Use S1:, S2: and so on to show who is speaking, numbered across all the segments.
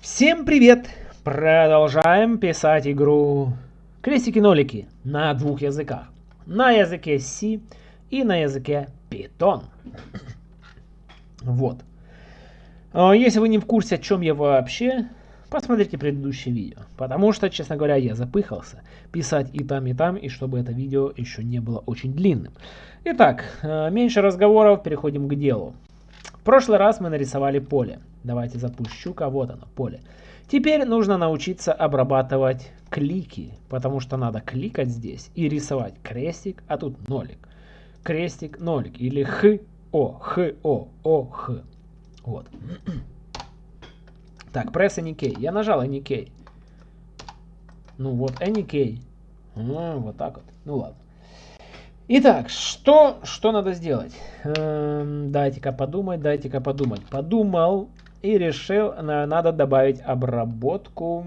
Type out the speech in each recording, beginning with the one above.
S1: Всем привет! Продолжаем писать игру крестики-нолики на двух языках. На языке C и на языке Python. Вот. А, если вы не в курсе, о чем я вообще, посмотрите предыдущее видео. Потому что, честно говоря, я запыхался писать и там, и там, и чтобы это видео еще не было очень длинным. Итак, а, меньше разговоров, переходим к делу. В прошлый раз мы нарисовали поле. Давайте запущу-ка, вот оно, поле. Теперь нужно научиться обрабатывать клики, потому что надо кликать здесь и рисовать крестик, а тут нолик. Крестик, нолик или х, о, х, о, о, х. Вот. Так, пресс any Я нажал any Ну вот, any А, вот так вот. Ну ладно. Итак, что, что надо сделать? Эм, дайте-ка подумать, дайте-ка подумать. Подумал и решил, надо добавить обработку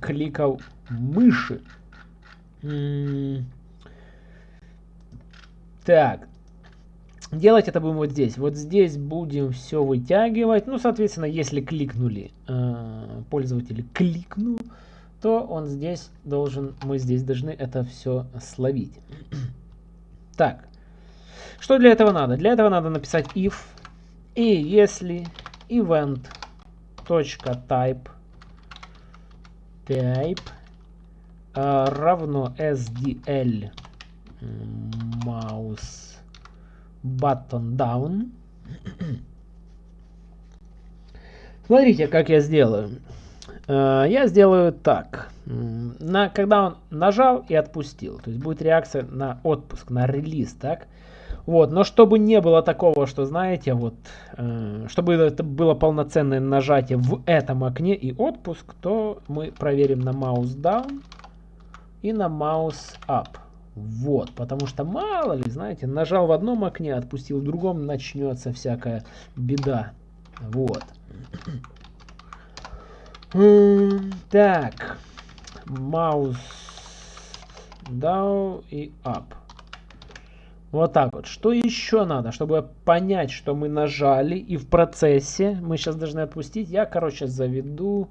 S1: кликов мыши. Так, делать это будем вот здесь. Вот здесь будем все вытягивать. Ну, соответственно, если кликнули, э, пользователь кликнул, то он здесь должен, мы здесь должны это все словить. Так, что для этого надо? Для этого надо написать if, и если event .type э, равно sdl mouse button down. Смотрите, как я сделаю. Э, я сделаю так. На, когда он нажал и отпустил, то есть будет реакция на отпуск, на релиз, так? Вот, но чтобы не было такого, что, знаете, вот, э, чтобы это было полноценное нажатие в этом окне и отпуск, то мы проверим на mouse down и на mouse up. Вот, потому что мало ли, знаете, нажал в одном окне, отпустил в другом, начнется всякая беда. Вот. Так, mouse down и up. Вот так вот. Что еще надо, чтобы понять, что мы нажали и в процессе, мы сейчас должны отпустить, я, короче, заведу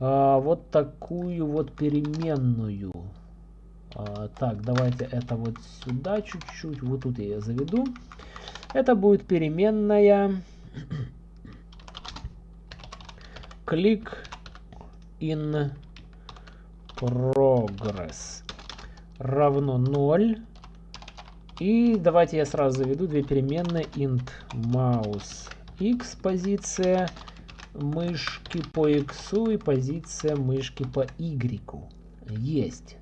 S1: а, вот такую вот переменную. А, так, давайте это вот сюда чуть-чуть, вот тут я ее заведу. Это будет переменная click in progress равно 0 и давайте я сразу заведу две переменные int mouse x позиция мышки по x и позиция мышки по y. Есть.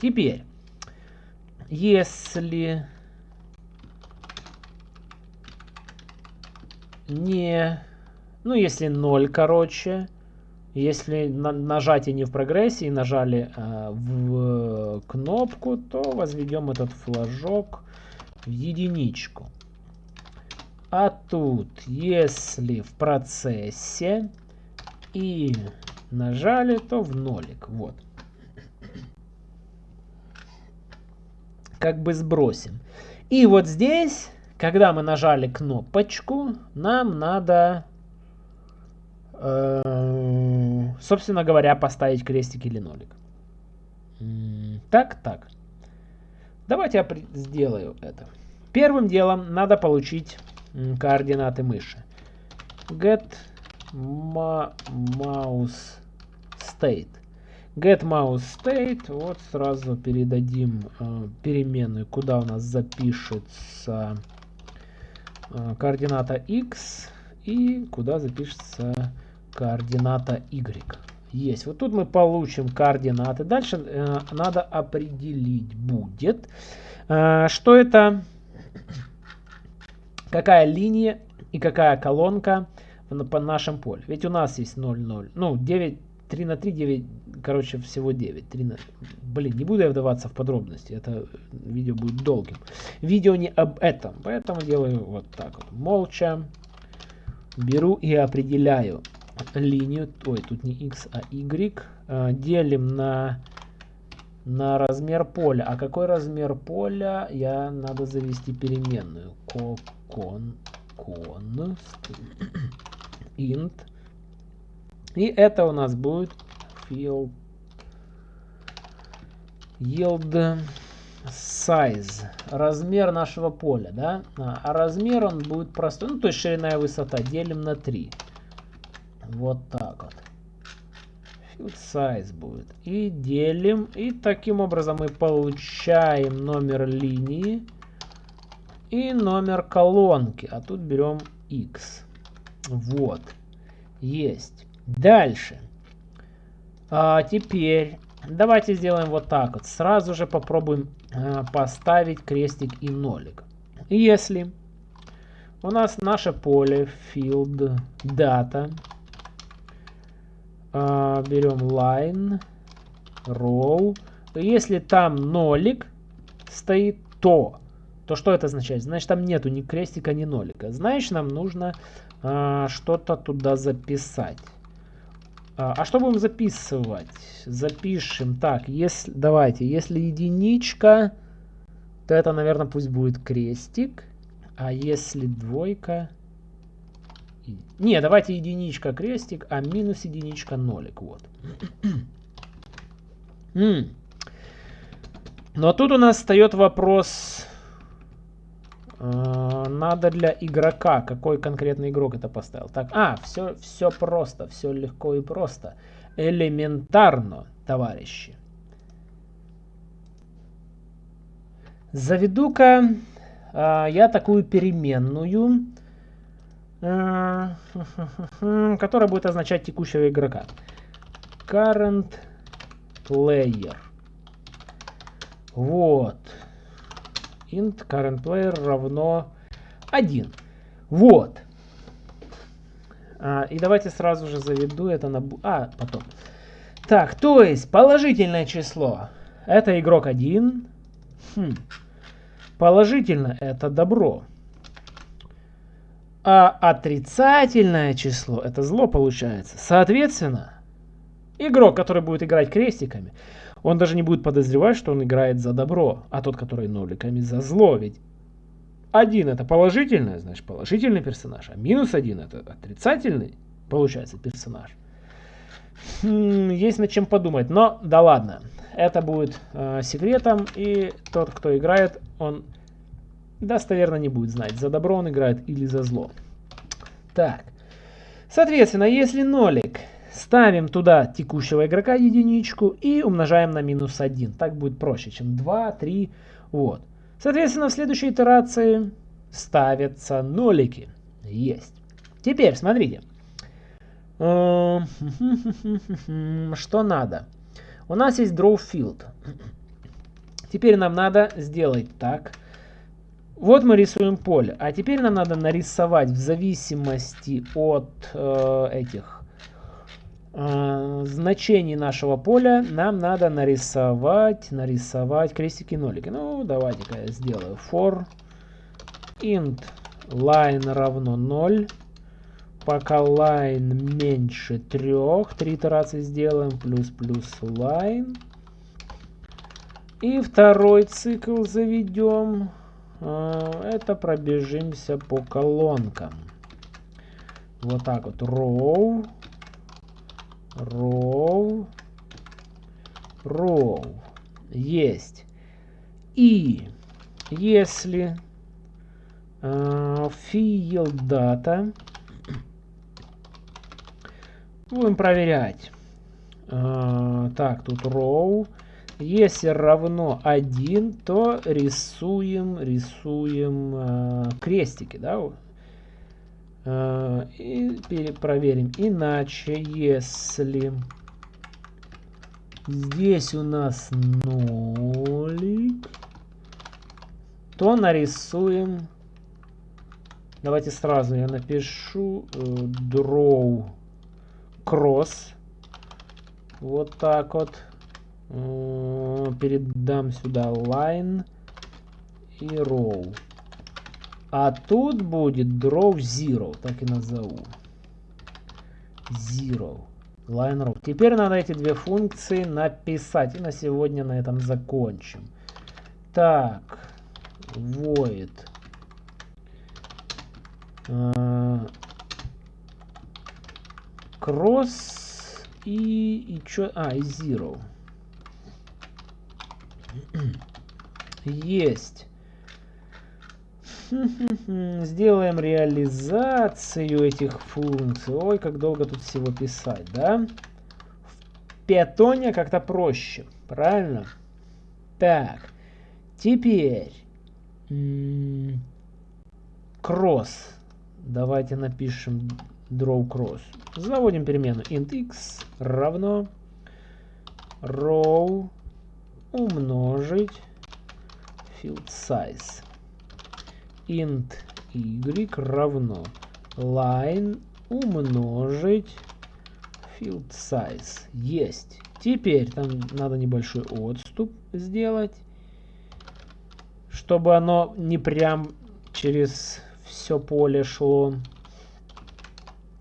S1: Теперь, если не, ну если 0, короче, если на, нажатие не в прогрессе и нажали э, в кнопку, то возведем этот флажок в единичку. А тут, если в процессе и нажали, то в нолик. Вот. Как бы сбросим. И вот здесь, когда мы нажали кнопочку, нам надо собственно говоря, поставить крестик или нолик. Так, так. Давайте я сделаю это. Первым делом надо получить координаты мыши. Get mouse state. Get mouse state. Вот сразу передадим э, переменную, куда у нас запишется э, координата x и куда запишется координата y. Есть. Вот тут мы получим координаты. Дальше э, надо определить будет, э, что это, какая линия и какая колонка по нашем поле. Ведь у нас есть 0, 0. Ну, 9, 3 на 3, 9, короче, всего 9. 3 на... Блин, не буду я вдаваться в подробности. Это видео будет долгим. Видео не об этом. Поэтому делаю вот так вот. Молча беру и определяю линию, ой, тут не x, а y, э, делим на, на размер поля. А какой размер поля? Я надо завести переменную. Кон, кон, int И это у нас будет field yield size, размер нашего поля, да, а, размер он будет простой, ну то есть ширина и высота делим на 3. Вот так вот. Field size будет. И делим, и таким образом мы получаем номер линии и номер колонки, а тут берем x. Вот. Есть. Дальше. А теперь давайте сделаем вот так вот. Сразу же попробуем а, поставить крестик и нолик. Если у нас наше поле field data, а, берем line, row, если там нолик стоит, то то что это означает? Значит, там нету ни крестика, ни нолика. Значит, нам нужно а, что-то туда записать. А, а что будем записывать? Запишем. Так, если, давайте, если единичка, то это, наверное, пусть будет крестик. А если двойка... Не, давайте единичка крестик, а минус единичка нолик. Вот. Но тут у нас встает вопрос Э, надо для игрока. Какой конкретный игрок это поставил? Так, а, все, все просто, все легко и просто. Элементарно, товарищи. Заведу-ка э, я такую переменную, э, которая будет означать текущего игрока. Current player. Вот int current player равно 1. Вот. А, и давайте сразу же заведу это на... А, потом. Так, то есть положительное число это игрок 1. Хм. Положительно это добро. А отрицательное число это зло получается. Соответственно, игрок, который будет играть крестиками, он даже не будет подозревать, что он играет за добро, а тот, который ноликами за зло. Ведь один это положительное, значит положительный персонаж, а минус один это отрицательный, получается, персонаж. Хм, есть над чем подумать, но да ладно. Это будет э, секретом, и тот, кто играет, он достоверно не будет знать, за добро он играет или за зло. Так, соответственно, если нолик Ставим туда текущего игрока единичку и умножаем на минус 1. Так будет проще, чем 2, 3. Вот. Соответственно, в следующей итерации ставятся нолики. Есть. Теперь, смотрите. Что надо? У нас есть draw field. Теперь нам надо сделать так. Вот мы рисуем поле. А теперь нам надо нарисовать в зависимости от э, этих э, значений нашего поля нам надо нарисовать, нарисовать крестики-нолики. Ну, давайте-ка я сделаю for int line равно 0. Пока line меньше 3, 3 итерации сделаем, плюс плюс line. И второй цикл заведем. Э, это пробежимся по колонкам. Вот так вот. Row row, row. Есть. И если э, field data будем проверять. Э, так, тут row. Если равно 1, то рисуем, рисуем э, крестики, да, Э, и перепроверим. Иначе, если здесь у нас нолик, то нарисуем. Давайте сразу я напишу э, draw cross. Вот так вот. Э, передам сюда line и row. А тут будет draw zero, так и назову. Zero. Line row. Теперь надо эти две функции написать. И на сегодня на этом закончим. Так. Void. Uh, Cross и, и что? А, и Zero. Есть. Сделаем реализацию этих функций. Ой, как долго тут всего писать, да? В питоне как-то проще, правильно? Так, теперь кросс. Давайте напишем draw cross. Заводим перемену int x равно row умножить field size int y равно line умножить field size. Есть. Теперь там надо небольшой отступ сделать, чтобы оно не прям через все поле шло.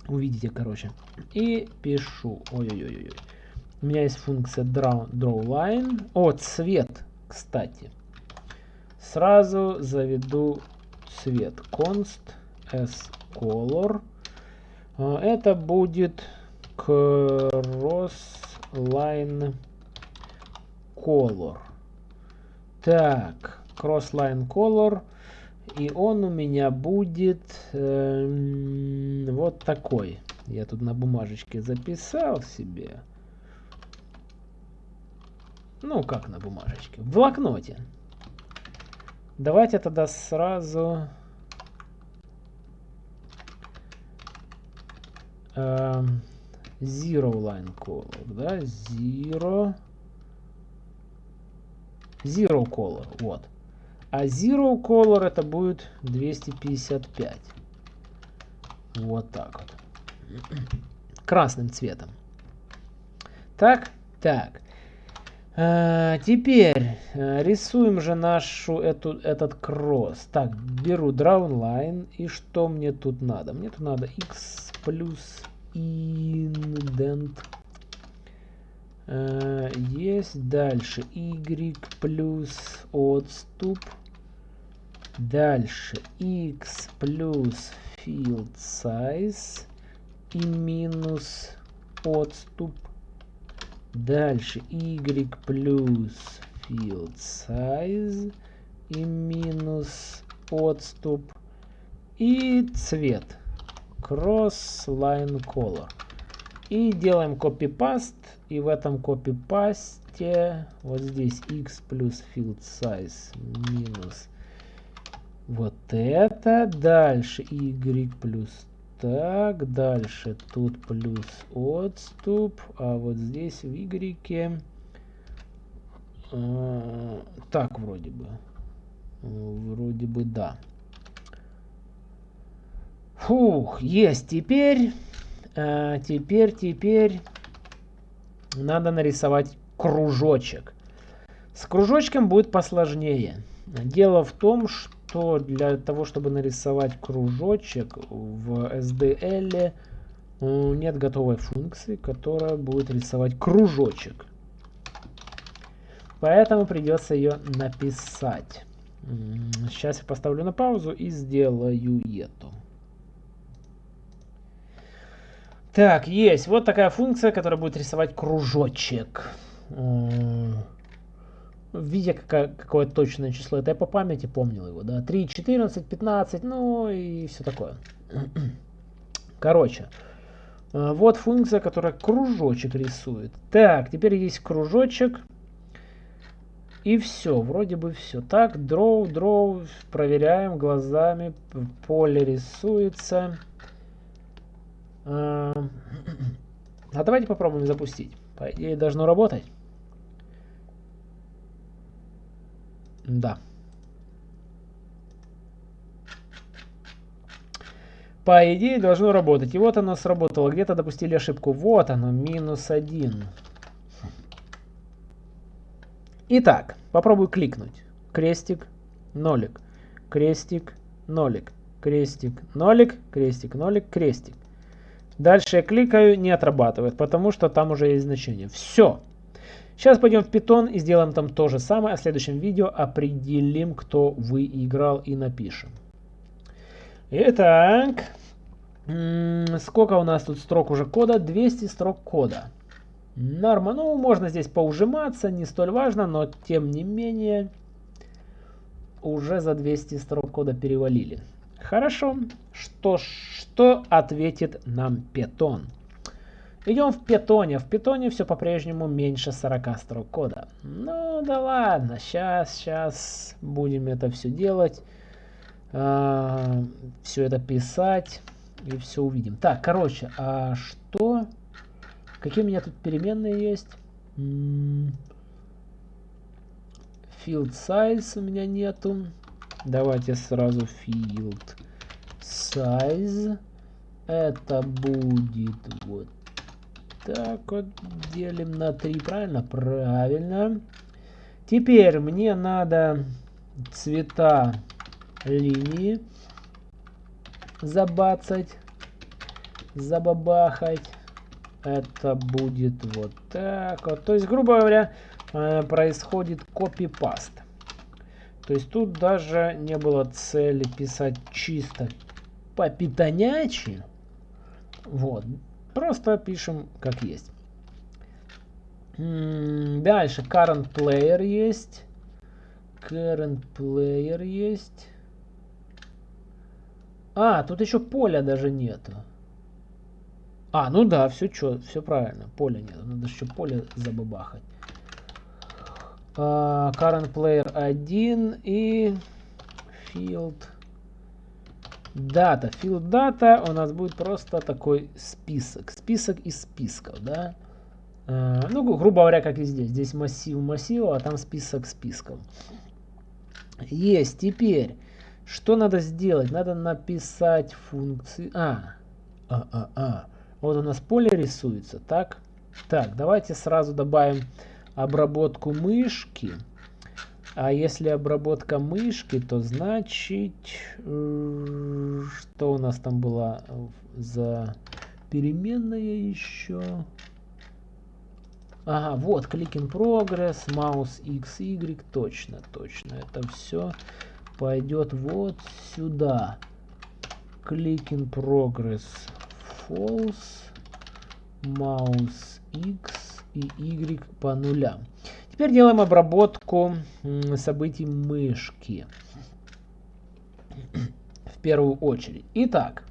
S1: Увидите, короче. И пишу. Ой-ой-ой. У меня есть функция draw, draw line. О, цвет, кстати. Сразу заведу цвет. const s color. А, это будет cross line color. Так, cross line color. И он у меня будет э, вот такой. Я тут на бумажечке записал себе. Ну, как на бумажечке? В блокноте. Давайте тогда сразу... Э, zero line color, да? Zero... Zero color, вот. А Zero Color это будет 255. Вот так вот. Красным цветом. Так, так. А, теперь а, рисуем же нашу эту, этот кросс. Так, беру Line И что мне тут надо? Мне тут надо x плюс indent Э, есть дальше y плюс отступ. Дальше x плюс field size и минус отступ. Дальше y плюс field size и минус отступ. И цвет. Cross line color. И делаем copy-paste. И в этом copy-paste вот здесь x плюс field size минус вот это. Дальше y плюс так. Дальше тут плюс отступ. А вот здесь в y... Э, так вроде бы. Вроде бы да. Фух, есть теперь. А, теперь, теперь надо нарисовать кружочек. С кружочком будет посложнее. Дело в том, что для того, чтобы нарисовать кружочек в SDL нет готовой функции, которая будет рисовать кружочек. Поэтому придется ее написать. Сейчас я поставлю на паузу и сделаю это. Так, есть. Вот такая функция, которая будет рисовать кружочек. Видя какое, какое точное число, это я по памяти помнил его, да, 3, 14, 15, ну и все такое. Короче, э, вот функция, которая кружочек рисует. Так, теперь есть кружочек. И все, вроде бы все. Так, draw, draw, проверяем глазами, поле рисуется. А, а давайте попробуем запустить. По идее должно работать. Да. По идее должно работать. И вот оно сработало. Где-то допустили ошибку. Вот оно, минус один. Итак, попробую кликнуть. Крестик, нолик. Крестик, нолик. Крестик, нолик. Крестик, нолик, крестик. Дальше я кликаю, не отрабатывает, потому что там уже есть значение. Все. Сейчас пойдем в Python и сделаем там то же самое. А в следующем видео определим, кто выиграл и напишем. Итак, Сколько у нас тут строк уже кода? 200 строк кода. Норма. Ну, можно здесь поужиматься, не столь важно, но тем не менее уже за 200 строк кода перевалили. Хорошо. Что, что ответит нам Python? Идем в питоне. В питоне все по-прежнему меньше 40 строк кода. Ну да ладно, сейчас, сейчас будем это все делать. А, все это писать и все увидим. Так, короче, а что? Какие у меня тут переменные есть? Field size у меня нету. Давайте сразу field size. Это будет вот так вот. Делим на 3, правильно? Правильно. Теперь мне надо цвета линии забацать, забабахать. Это будет вот так вот. То есть, грубо говоря, э, происходит копипаст. То есть тут даже не было цели писать чисто по питонячи. Вот. Просто пишем как есть. Дальше current player есть. Current player есть. А, тут еще поля даже нету. А, ну да, все что, все правильно. Поля нет. Надо еще поле забабахать. Uh, current player 1 и field data. Field data у нас будет просто такой список. Список из списков, да. Uh, ну, грубо говоря, как и здесь. Здесь массив массива, а там список списков. Есть. Теперь что надо сделать? Надо написать функции... А, а, а, а. Вот у нас поле рисуется, так? Так, давайте сразу добавим обработку мышки. А если обработка мышки, то значит... Э, что у нас там было за переменная еще? Ага, вот, click in progress, mouse x, y, точно, точно, это все пойдет вот сюда. Click in progress false, mouse x и y по нулям. Теперь делаем обработку событий мышки. В первую очередь. Итак.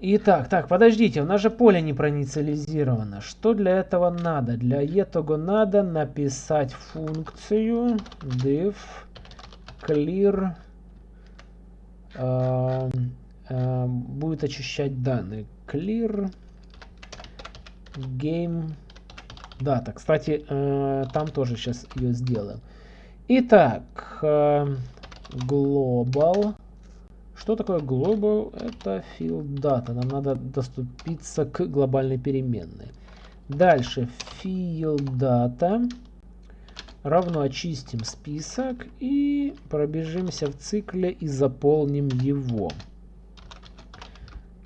S1: Итак, так, подождите, у нас же поле не проинициализировано. Что для этого надо? Для этого надо написать функцию div clear э, э, будет очищать данные. Clear game data. Кстати, э, там тоже сейчас ее сделаем. Итак, э, global. Что такое global? Это field data. Нам надо доступиться к глобальной переменной. Дальше field data равно очистим список и пробежимся в цикле и заполним его.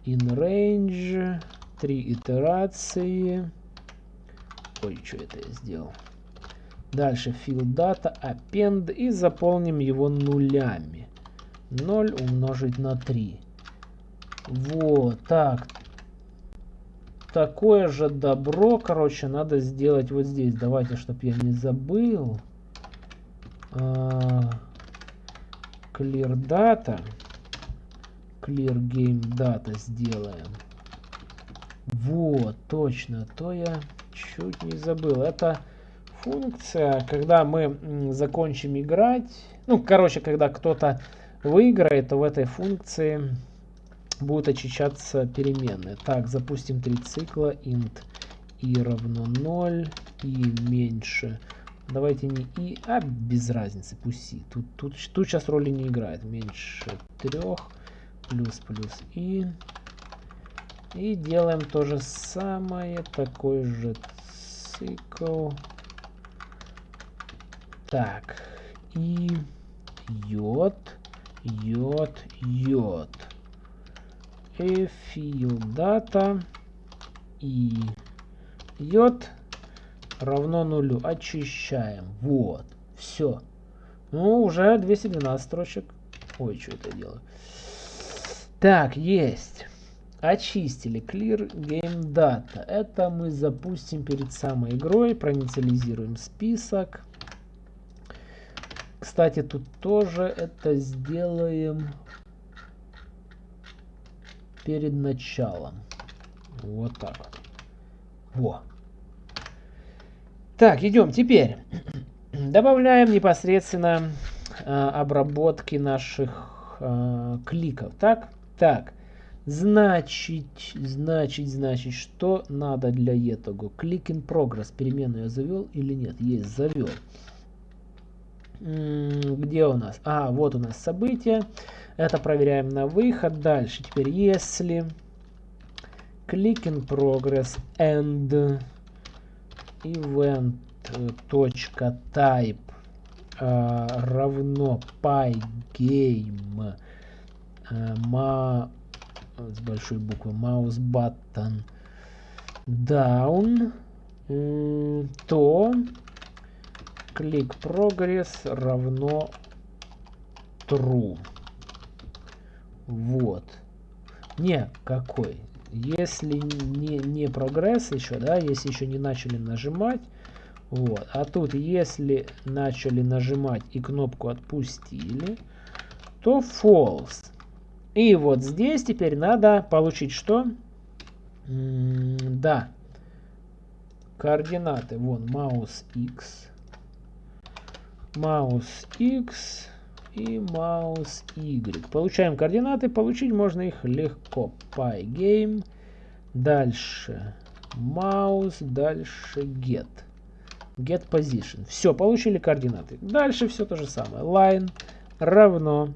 S1: In range, три итерации. Ой, что это я сделал? Дальше field data, append и заполним его нулями. 0 умножить на 3. Вот, так, такое же добро, короче, надо сделать вот здесь. Давайте, чтобы я не забыл. Uh, clear data. Clear game data сделаем. Вот, точно, то я чуть не забыл. Это функция, когда мы закончим играть. Ну, короче, когда кто-то выиграет, то в этой функции будут очищаться переменные. Так, запустим три цикла. int i равно 0, и меньше. Давайте не и, а без разницы, пусть и. Тут, тут, тут сейчас роли не играет. Меньше 3, плюс плюс и. И делаем то же самое, такой же цикл. Так, и йод, йод, йод и field data и йод равно нулю. Очищаем. Вот. Все. Ну, уже 212 строчек. Ой, что это я делаю? Так, есть. Очистили Clear Game Data. Это мы запустим перед самой игрой. Проинициализируем список. Кстати, тут тоже это сделаем перед началом. Вот так. Во. Так, идем теперь. Добавляем непосредственно э, обработки наших э, кликов. Так, так. Значит, значит, значит, что надо для этого? Click in progress. Переменную я завел или нет? Есть, завел. Где у нас? А, вот у нас событие. Это проверяем на выход. Дальше теперь, если click in progress and event точка type э, равно pygame с большой буквы. Mouse button down то. Click progress равно true вот. Не какой? Если не, не прогресс еще, да, если еще не начали нажимать, вот, а тут если начали нажимать и кнопку отпустили, то false. И вот здесь теперь надо получить что? Да, координаты, вон, mouse x, mouse x, и mouse Y. Получаем координаты, получить можно их легко. Pygame, дальше mouse, дальше get. Get position. Все, получили координаты. Дальше все то же самое. Line равно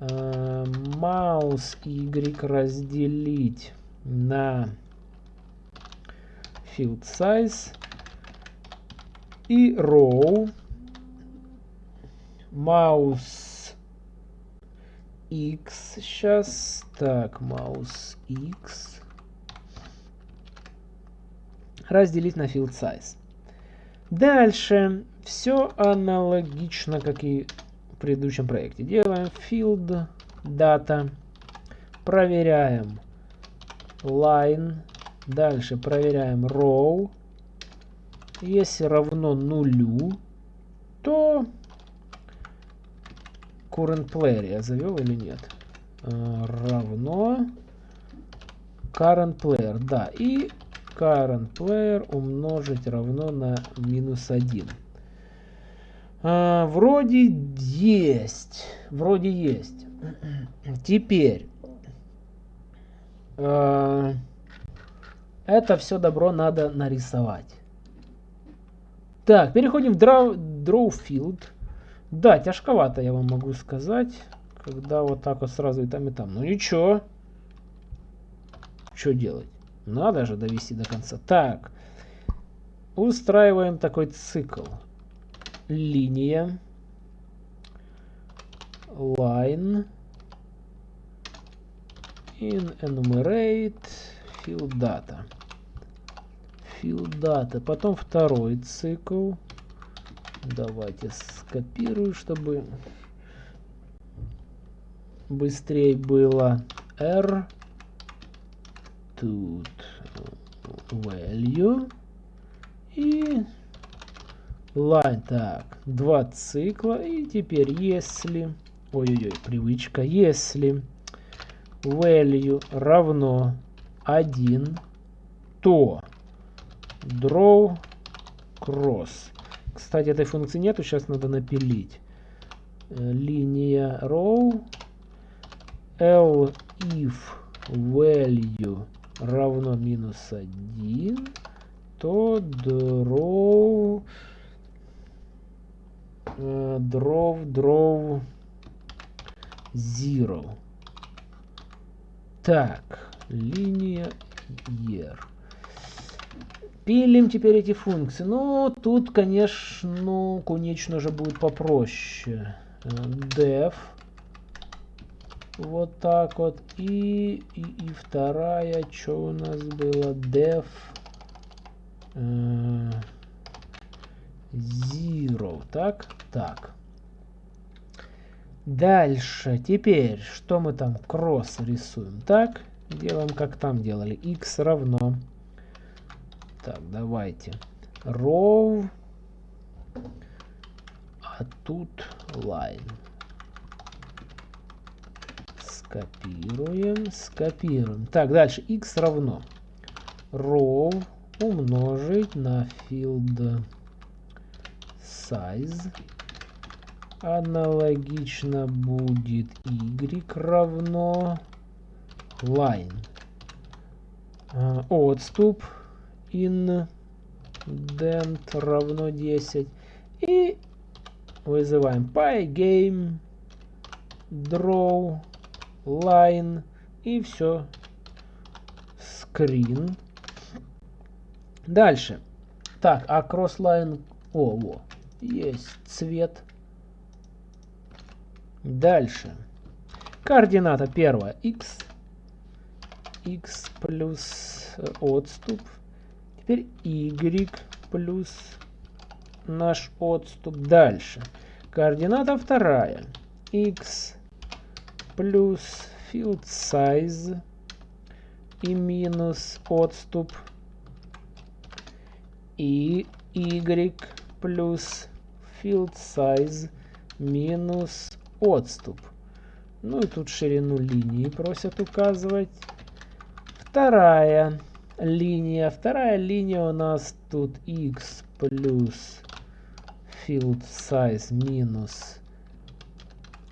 S1: э, mouse Y разделить на field size и row Маус X сейчас. Так, маус X. Разделить на field size. Дальше все аналогично, как и в предыдущем проекте. Делаем field data. Проверяем line. Дальше проверяем row. Если равно нулю, то current player я завел или нет? А, равно current player, да. И current player умножить равно на минус 1. А, вроде есть. Вроде есть. Теперь. А, это все добро надо нарисовать. Так, переходим в draw, draw field. Да, тяжковато, я вам могу сказать, когда вот так вот сразу и там, и там. Ну ничего. Что делать? Надо же довести до конца. Так. Устраиваем такой цикл. Линия. Line. In enumerate. Field data. Field data. Потом второй цикл. Давайте скопирую, чтобы быстрее было. R. Тут value. И line. Так, два цикла. И теперь если... Ой-ой-ой, привычка. Если value равно 1, то draw cross кстати, этой функции нету, сейчас надо напилить. Э, линия row l if value равно минус 1, то draw uh, draw draw 0. Так, линия year. Пилим теперь эти функции. Ну, тут, конечно, конечно же будет попроще. Def. Вот так вот. И, и, и вторая, что у нас было? Def. Э, zero. Так, так. Дальше, теперь, что мы там кросс рисуем? Так, делаем как там делали. x равно. Так, давайте. row. А тут line. Скопируем, скопируем. Так, дальше x равно row умножить на field size аналогично будет y равно line. А, отступ indent равно 10. И вызываем pygame draw line и все. Screen. Дальше. Так, а crossline... О, во. Есть цвет. Дальше. Координата первая x. x плюс э, отступ. Теперь y плюс наш отступ. Дальше. Координата вторая. x плюс field size и минус отступ. И y плюс field size минус отступ. Ну и тут ширину линии просят указывать. Вторая линия. Вторая линия у нас тут x плюс field size минус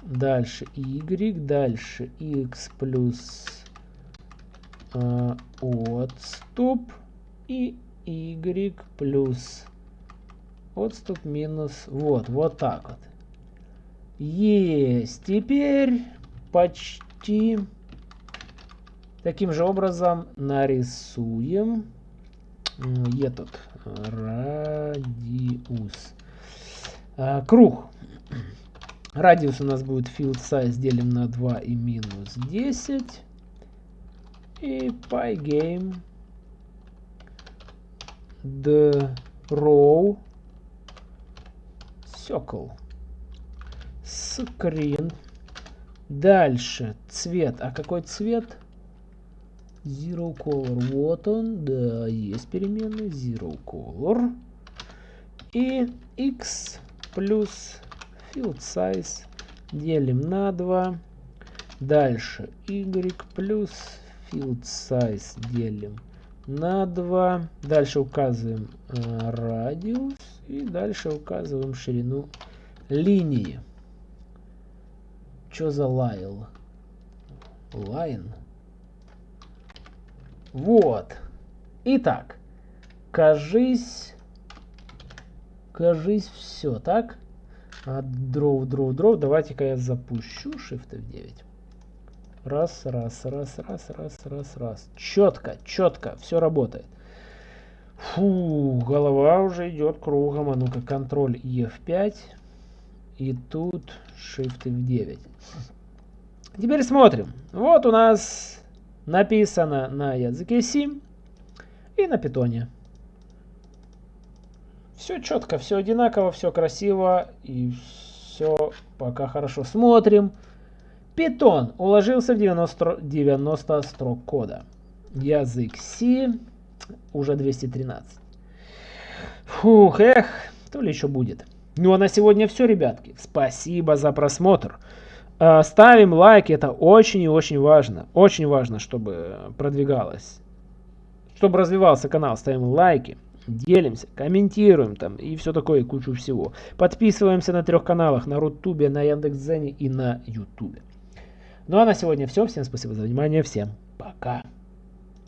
S1: дальше y, дальше x плюс э, отступ и y плюс отступ минус вот, вот так вот. Есть. Теперь почти таким же образом нарисуем этот радиус. А, круг. Радиус у нас будет field size делим на 2 и минус 10. И pygame the row circle screen. Дальше цвет. А какой цвет? Zero color. Вот он. Да, есть переменная. Zero color. И x плюс field size делим на 2. Дальше y плюс field size делим на 2. Дальше указываем э, радиус. И дальше указываем ширину линии. Что за лайл? Line. Вот. Итак, кажись, кажись все, так? А дров, дров, дров. Давайте-ка я запущу Shift F9. Раз, раз, раз, раз, раз, раз, раз. Четко, четко, все работает. Фу, голова уже идет кругом. А ну-ка, контроль F5. И тут Shift F9. Теперь смотрим. Вот у нас написано на языке C и на питоне. Все четко, все одинаково, все красиво и все пока хорошо. Смотрим. Питон уложился в 90, 90 строк кода. Язык C уже 213. Фух, эх, то ли еще будет. Ну а на сегодня все, ребятки. Спасибо за просмотр. А, ставим лайки, это очень и очень важно. Очень важно, чтобы продвигалось. Чтобы развивался канал, ставим лайки, делимся, комментируем там и все такое, и кучу всего. Подписываемся на трех каналах, на Рутубе, на Яндекс.Дзене и на Ютубе. Ну а на сегодня все. Всем спасибо за внимание. Всем пока.